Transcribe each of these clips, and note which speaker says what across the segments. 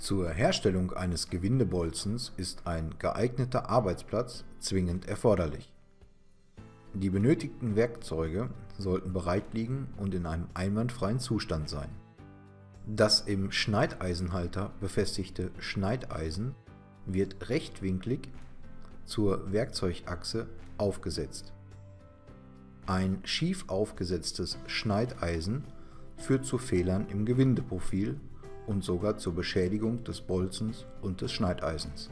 Speaker 1: Zur Herstellung eines Gewindebolzens ist ein geeigneter Arbeitsplatz zwingend erforderlich. Die benötigten Werkzeuge sollten bereit liegen und in einem einwandfreien Zustand sein. Das im Schneideisenhalter befestigte Schneideisen wird rechtwinklig zur Werkzeugachse aufgesetzt. Ein schief aufgesetztes Schneideisen führt zu Fehlern im Gewindeprofil und sogar zur Beschädigung des Bolzens und des Schneideisens.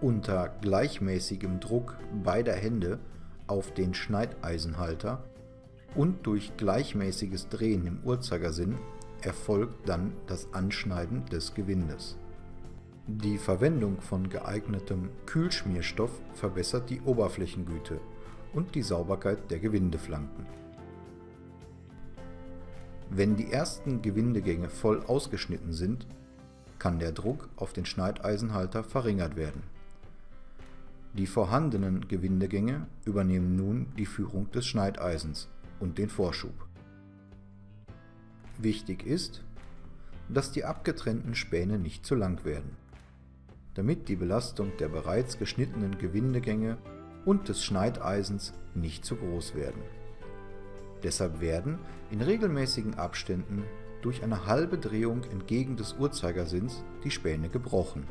Speaker 1: Unter gleichmäßigem Druck beider Hände auf den Schneideisenhalter und durch gleichmäßiges Drehen im Uhrzeigersinn erfolgt dann das Anschneiden des Gewindes. Die Verwendung von geeignetem Kühlschmierstoff verbessert die Oberflächengüte und die Sauberkeit der Gewindeflanken. Wenn die ersten Gewindegänge voll ausgeschnitten sind, kann der Druck auf den Schneideisenhalter verringert werden. Die vorhandenen Gewindegänge übernehmen nun die Führung des Schneideisens und den Vorschub. Wichtig ist, dass die abgetrennten Späne nicht zu lang werden, damit die Belastung der bereits geschnittenen Gewindegänge und des Schneideisens nicht zu groß werden. Deshalb werden in regelmäßigen Abständen durch eine halbe Drehung entgegen des Uhrzeigersinns die Späne gebrochen